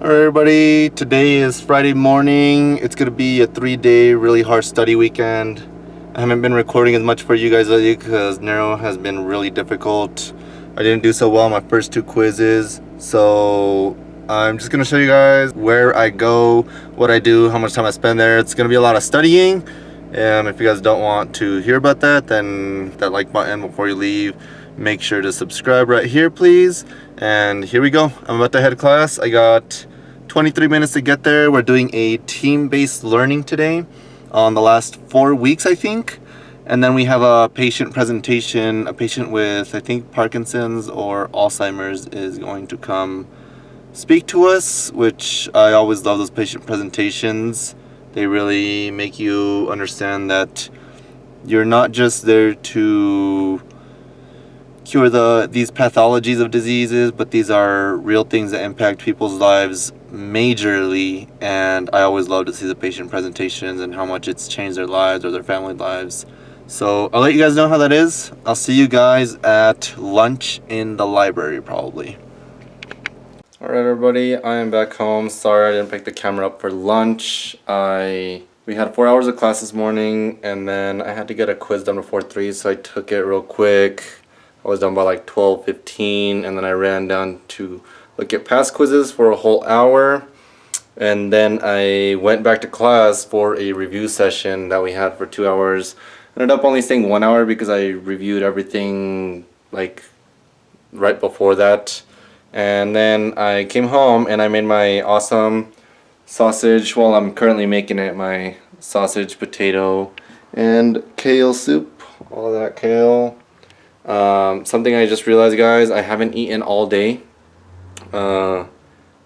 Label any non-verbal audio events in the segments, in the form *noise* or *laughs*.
Alright everybody, today is Friday morning. It's going to be a three day really hard study weekend. I haven't been recording as much for you guys lately because Neuro has been really difficult. I didn't do so well on my first two quizzes. So I'm just going to show you guys where I go, what I do, how much time I spend there. It's going to be a lot of studying. And if you guys don't want to hear about that, then that like button before you leave. Make sure to subscribe right here, please. And here we go. I'm about to head class. I got 23 minutes to get there. We're doing a team-based learning today on the last four weeks, I think. And then we have a patient presentation. A patient with, I think, Parkinson's or Alzheimer's is going to come speak to us, which I always love those patient presentations. They really make you understand that you're not just there to cure the these pathologies of diseases, but these are real things that impact people's lives majorly. And I always love to see the patient presentations and how much it's changed their lives or their family lives. So I'll let you guys know how that is. I'll see you guys at lunch in the library probably. Alright everybody, I am back home. Sorry I didn't pick the camera up for lunch. I we had four hours of class this morning and then I had to get a quiz done before 3 so I took it real quick I was done by like 12, 15, and then I ran down to look at past quizzes for a whole hour. And then I went back to class for a review session that we had for two hours. Ended up only staying one hour because I reviewed everything like right before that. And then I came home and I made my awesome sausage. Well, I'm currently making it my sausage, potato, and kale soup. All that kale. Um, something I just realized guys, I haven't eaten all day. Uh,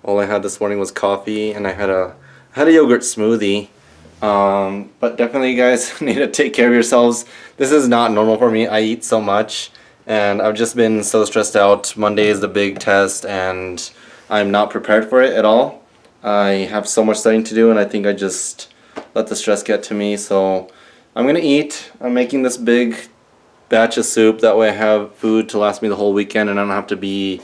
all I had this morning was coffee and I had a I had a yogurt smoothie. Um, but definitely you guys *laughs* need to take care of yourselves. This is not normal for me. I eat so much and I've just been so stressed out. Monday is the big test and I'm not prepared for it at all. I have so much studying to do and I think I just let the stress get to me. So I'm gonna eat. I'm making this big batch of soup. That way I have food to last me the whole weekend and I don't have to be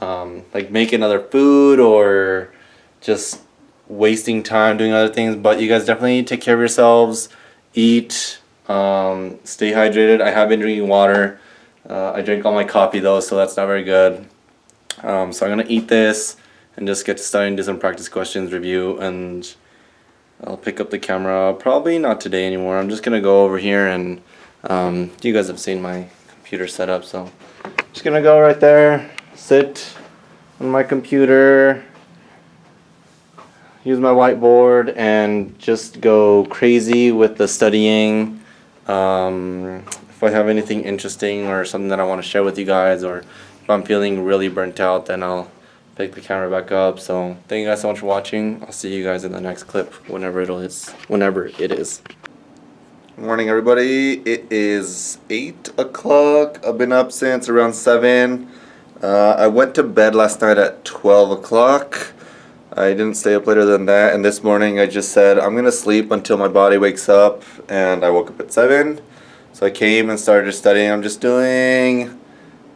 um, like making other food or just wasting time doing other things. But you guys definitely take care of yourselves. Eat. Um, stay hydrated. I have been drinking water. Uh, I drank all my coffee though, so that's not very good. Um, so I'm to eat this and just get to and do some practice questions review and I'll pick up the camera probably not today anymore. I'm just to go over here and um, you guys have seen my computer setup, so just gonna go right there, sit on my computer, use my whiteboard, and just go crazy with the studying. Um, if I have anything interesting or something that I want to share with you guys, or if I'm feeling really burnt out, then I'll pick the camera back up. So thank you guys so much for watching. I'll see you guys in the next clip, whenever it is. Whenever it is. Morning everybody, it is 8 o'clock, I've been up since around 7. Uh, I went to bed last night at 12 o'clock. I didn't stay up later than that and this morning I just said I'm gonna sleep until my body wakes up and I woke up at 7. So I came and started studying. I'm just doing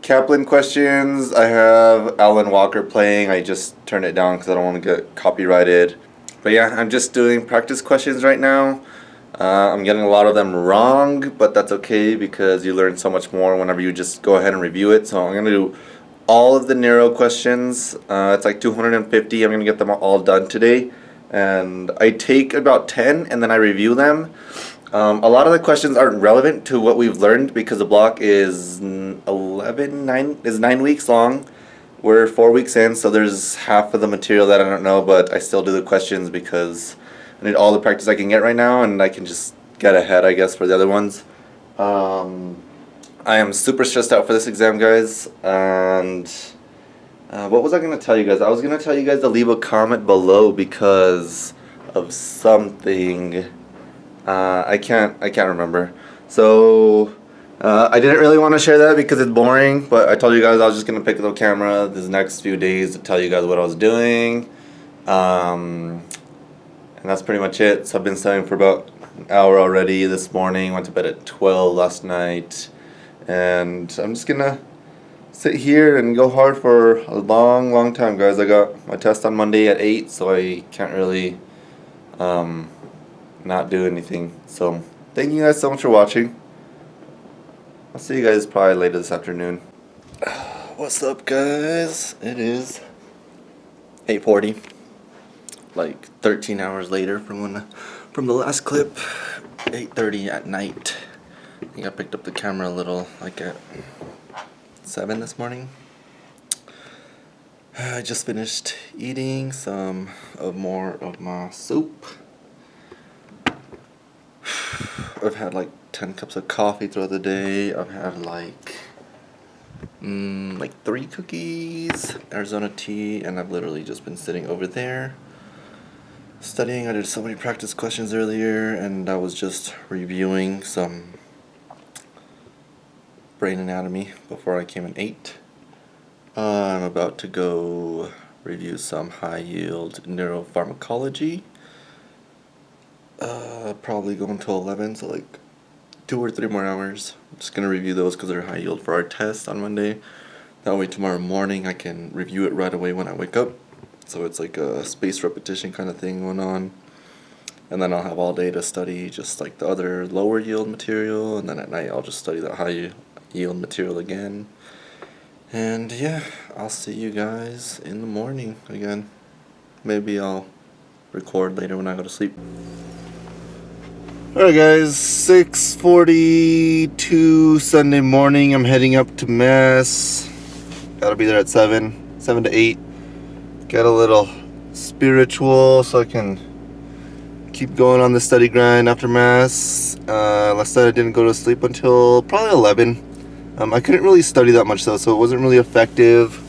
Kaplan questions. I have Alan Walker playing. I just turned it down because I don't want to get copyrighted. But yeah, I'm just doing practice questions right now. Uh, I'm getting a lot of them wrong, but that's okay because you learn so much more whenever you just go ahead and review it. So I'm going to do all of the neuro questions. Uh, it's like 250. I'm going to get them all done today. And I take about 10 and then I review them. Um, a lot of the questions aren't relevant to what we've learned because the block is 11, 9, is 9 weeks long. We're 4 weeks in, so there's half of the material that I don't know, but I still do the questions because I need all the practice I can get right now and I can just get ahead I guess for the other ones. Um, I am super stressed out for this exam guys and uh, what was I going to tell you guys? I was going to tell you guys to leave a comment below because of something. Uh, I can't I can't remember. So uh, I didn't really want to share that because it's boring, but I told you guys I was just going to pick up the camera this next few days to tell you guys what I was doing. Um, and that's pretty much it. So I've been studying for about an hour already this morning. Went to bed at 12 last night. And I'm just gonna sit here and go hard for a long, long time, guys. I got my test on Monday at 8, so I can't really um, not do anything. So, thank you guys so much for watching. I'll see you guys probably later this afternoon. *sighs* What's up, guys? It is 8.40. Like 13 hours later from when from the last clip. 8.30 at night. I think I picked up the camera a little, like at 7 this morning. *sighs* I just finished eating some of more of my soup. *sighs* I've had like 10 cups of coffee throughout the day. I've had like mm, like three cookies, Arizona tea, and I've literally just been sitting over there studying. I did so many practice questions earlier and I was just reviewing some brain anatomy before I came in 8. Uh, I'm about to go review some high yield neuropharmacology. Uh, probably going until 11, so like two or three more hours. I'm just going to review those because they're high yield for our test on Monday. That way tomorrow morning I can review it right away when I wake up. So it's like a space repetition kind of thing going on. And then I'll have all day to study just like the other lower yield material. And then at night I'll just study the high yield material again. And yeah, I'll see you guys in the morning again. Maybe I'll record later when I go to sleep. Alright guys, 6.42 Sunday morning. I'm heading up to Mass. Gotta be there at 7, 7 to 8 get a little spiritual so I can keep going on the study grind after mass. Uh, last night I didn't go to sleep until probably 11. Um, I couldn't really study that much though, so it wasn't really effective.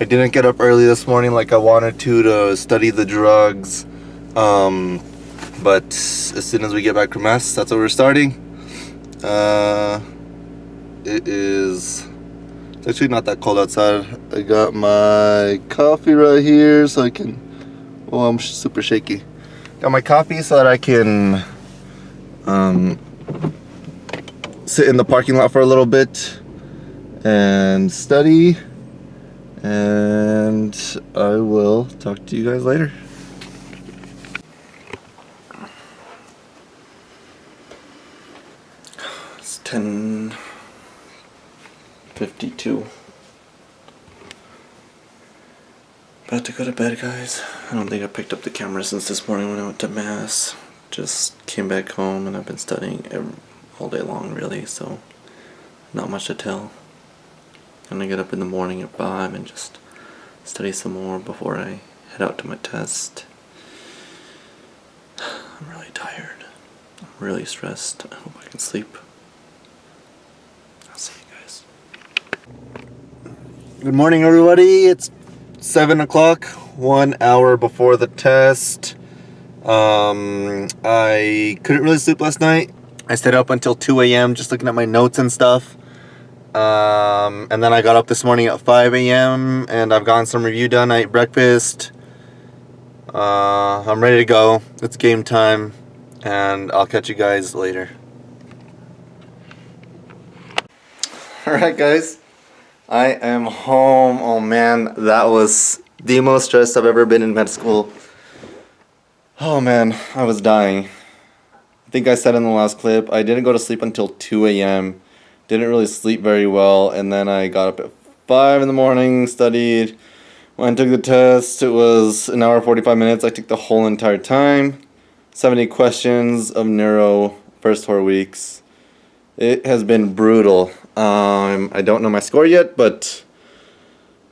I didn't get up early this morning like I wanted to to study the drugs. Um, but as soon as we get back from mass, that's what we're starting. Uh, it is it's actually not that cold outside. I got my coffee right here so I can, oh I'm super shaky. Got my coffee so that I can um, sit in the parking lot for a little bit and study and I will talk to you guys later. It's 10 52. About to go to bed, guys. I don't think I picked up the camera since this morning when I went to Mass. Just came back home and I've been studying every, all day long, really, so not much to tell. Gonna get up in the morning at 5 and just study some more before I head out to my test. I'm really tired. I'm really stressed. I hope I can sleep. I'll see you guys. Good morning, everybody. It's 7 o'clock, one hour before the test. Um, I couldn't really sleep last night. I stayed up until 2 a.m. just looking at my notes and stuff. Um, and then I got up this morning at 5 a.m. and I've gotten some review done. I ate breakfast. Uh, I'm ready to go. It's game time. And I'll catch you guys later. *laughs* Alright, guys. I am home. Oh man, that was the most stressed I've ever been in med school. Oh man, I was dying. I think I said in the last clip, I didn't go to sleep until 2 a.m. Didn't really sleep very well, and then I got up at 5 in the morning, studied. When I took the test, it was an hour 45 minutes. I took the whole entire time. 70 questions of neuro, first four weeks. It has been brutal. Um, I don't know my score yet, but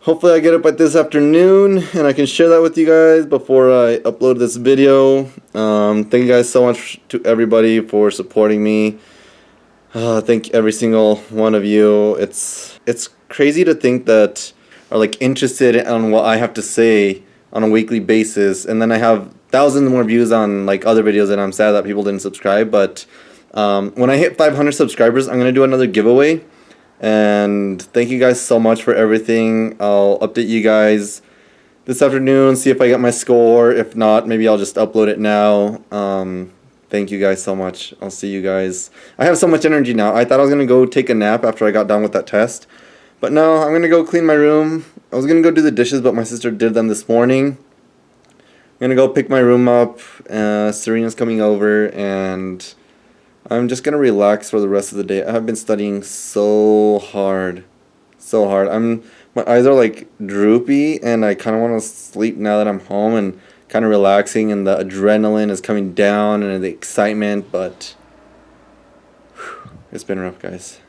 hopefully I get it by this afternoon and I can share that with you guys before I upload this video. Um, thank you guys so much to everybody for supporting me. Uh, thank every single one of you. It's it's crazy to think that are like interested on what I have to say on a weekly basis, and then I have thousands more views on like other videos, and I'm sad that people didn't subscribe. But um, when I hit 500 subscribers, I'm gonna do another giveaway. And thank you guys so much for everything. I'll update you guys this afternoon, see if I get my score. If not, maybe I'll just upload it now. Um, thank you guys so much. I'll see you guys. I have so much energy now. I thought I was going to go take a nap after I got done with that test. But no, I'm gonna go clean my room. I was gonna go do the dishes, but my sister did them this morning. I'm gonna go pick my room up. Uh, Serena's coming over, and I'm just gonna relax for the rest of the day. I have been studying so hard, so hard. I'm my eyes are like droopy, and I kind of want to sleep now that I'm home and kind of relaxing, and the adrenaline is coming down and the excitement, but whew, it's been rough, guys.